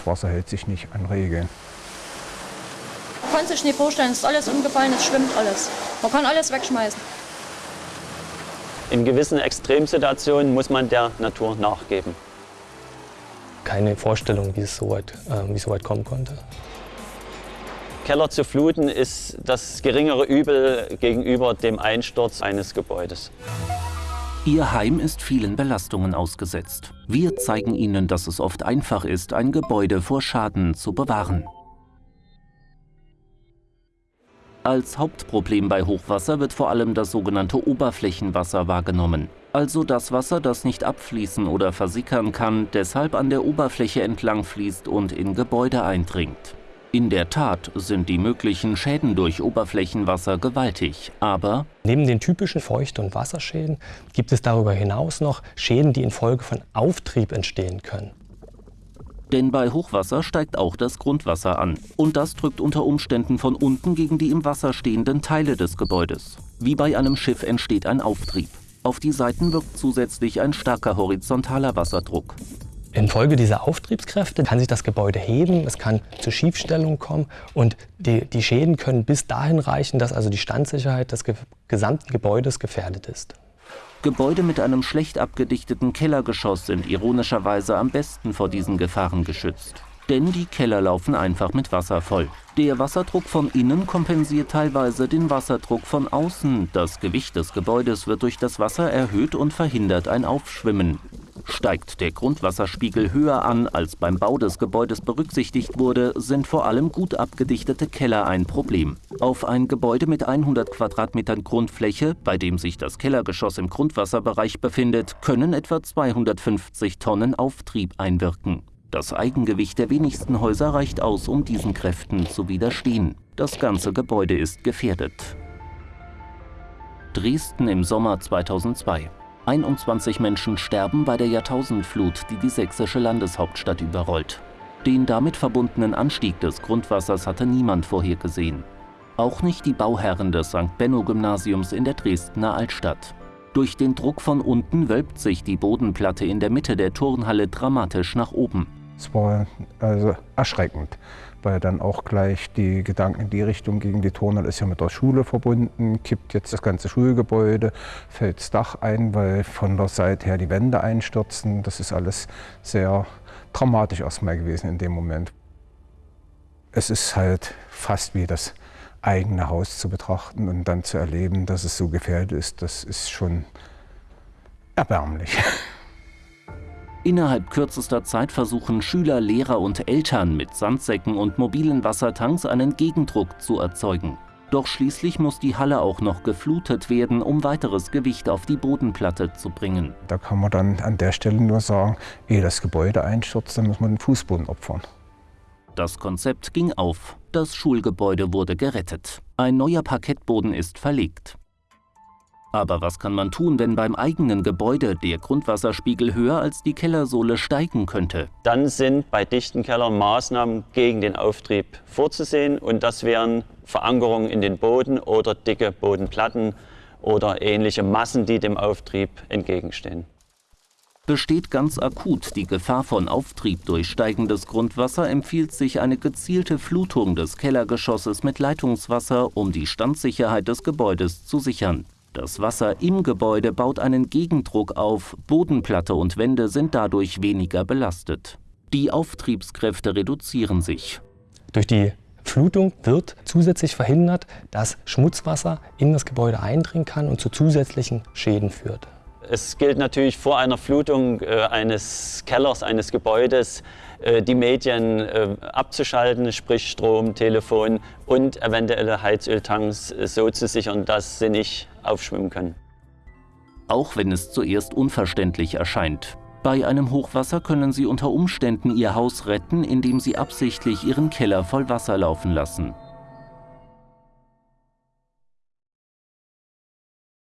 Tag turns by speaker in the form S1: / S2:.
S1: das Wasser hält sich nicht an Regeln.
S2: Man kann sich nicht vorstellen, es ist alles umgefallen, es schwimmt alles. Man kann alles wegschmeißen.
S3: In gewissen Extremsituationen muss man der Natur nachgeben.
S4: Keine Vorstellung, wie es so weit, äh, wie es so weit kommen konnte.
S3: Keller zu fluten ist das geringere Übel gegenüber dem Einsturz eines Gebäudes.
S5: Ihr Heim ist vielen Belastungen ausgesetzt. Wir zeigen Ihnen, dass es oft einfach ist, ein Gebäude vor Schaden zu bewahren. Als Hauptproblem bei Hochwasser wird vor allem das sogenannte Oberflächenwasser wahrgenommen. Also das Wasser, das nicht abfließen oder versickern kann, deshalb an der Oberfläche entlang fließt und in Gebäude eindringt. In der Tat sind die möglichen Schäden durch Oberflächenwasser gewaltig, aber
S4: neben den typischen Feucht- und Wasserschäden gibt es darüber hinaus noch Schäden, die infolge von Auftrieb entstehen können.
S5: Denn bei Hochwasser steigt auch das Grundwasser an. Und das drückt unter Umständen von unten gegen die im Wasser stehenden Teile des Gebäudes. Wie bei einem Schiff entsteht ein Auftrieb. Auf die Seiten wirkt zusätzlich ein starker horizontaler Wasserdruck.
S4: Infolge dieser Auftriebskräfte kann sich das Gebäude heben, es kann zu Schiefstellung kommen und die, die Schäden können bis dahin reichen, dass also die Standsicherheit des ge gesamten Gebäudes gefährdet ist.
S5: Gebäude mit einem schlecht abgedichteten Kellergeschoss sind ironischerweise am besten vor diesen Gefahren geschützt. Denn die Keller laufen einfach mit Wasser voll. Der Wasserdruck von innen kompensiert teilweise den Wasserdruck von außen. Das Gewicht des Gebäudes wird durch das Wasser erhöht und verhindert ein Aufschwimmen. Steigt der Grundwasserspiegel höher an, als beim Bau des Gebäudes berücksichtigt wurde, sind vor allem gut abgedichtete Keller ein Problem. Auf ein Gebäude mit 100 Quadratmetern Grundfläche, bei dem sich das Kellergeschoss im Grundwasserbereich befindet, können etwa 250 Tonnen Auftrieb einwirken. Das Eigengewicht der wenigsten Häuser reicht aus, um diesen Kräften zu widerstehen. Das ganze Gebäude ist gefährdet. Dresden im Sommer 2002. 21 Menschen sterben bei der Jahrtausendflut, die die sächsische Landeshauptstadt überrollt. Den damit verbundenen Anstieg des Grundwassers hatte niemand vorhergesehen. Auch nicht die Bauherren des St. Benno-Gymnasiums in der Dresdner Altstadt. Durch den Druck von unten wölbt sich die Bodenplatte in der Mitte der Turnhalle dramatisch nach oben.
S1: Es war also erschreckend weil dann auch gleich die Gedanken in die Richtung gingen, die Turnhalle ist ja mit der Schule verbunden, kippt jetzt das ganze Schulgebäude, fällt das Dach ein, weil von der Seite her die Wände einstürzen. Das ist alles sehr dramatisch erstmal gewesen in dem Moment. Es ist halt fast wie das eigene Haus zu betrachten und dann zu erleben, dass es so gefährdet ist, das ist schon erbärmlich.
S5: Innerhalb kürzester Zeit versuchen Schüler, Lehrer und Eltern mit Sandsäcken und mobilen Wassertanks einen Gegendruck zu erzeugen. Doch schließlich muss die Halle auch noch geflutet werden, um weiteres Gewicht auf die Bodenplatte zu bringen.
S1: Da kann man dann an der Stelle nur sagen, ehe das Gebäude einstürzt, dann muss man den Fußboden opfern.
S5: Das Konzept ging auf. Das Schulgebäude wurde gerettet. Ein neuer Parkettboden ist verlegt. Aber was kann man tun, wenn beim eigenen Gebäude der Grundwasserspiegel höher als die Kellersohle steigen könnte?
S3: Dann sind bei dichten Kellern Maßnahmen gegen den Auftrieb vorzusehen und das wären Verankerungen in den Boden oder dicke Bodenplatten oder ähnliche Massen, die dem Auftrieb entgegenstehen.
S5: Besteht ganz akut die Gefahr von Auftrieb durch steigendes Grundwasser, empfiehlt sich eine gezielte Flutung des Kellergeschosses mit Leitungswasser, um die Standsicherheit des Gebäudes zu sichern. Das Wasser im Gebäude baut einen Gegendruck auf, Bodenplatte und Wände sind dadurch weniger belastet. Die Auftriebskräfte reduzieren sich.
S4: Durch die Flutung wird zusätzlich verhindert, dass Schmutzwasser in das Gebäude eindringen kann und zu zusätzlichen Schäden führt.
S3: Es gilt natürlich vor einer Flutung äh, eines Kellers, eines Gebäudes, äh, die Medien äh, abzuschalten, sprich Strom, Telefon und eventuelle Heizöltanks äh, so zu sichern, dass sie nicht aufschwimmen können.
S5: Auch wenn es zuerst unverständlich erscheint. Bei einem Hochwasser können Sie unter Umständen Ihr Haus retten, indem Sie absichtlich Ihren Keller voll Wasser laufen lassen.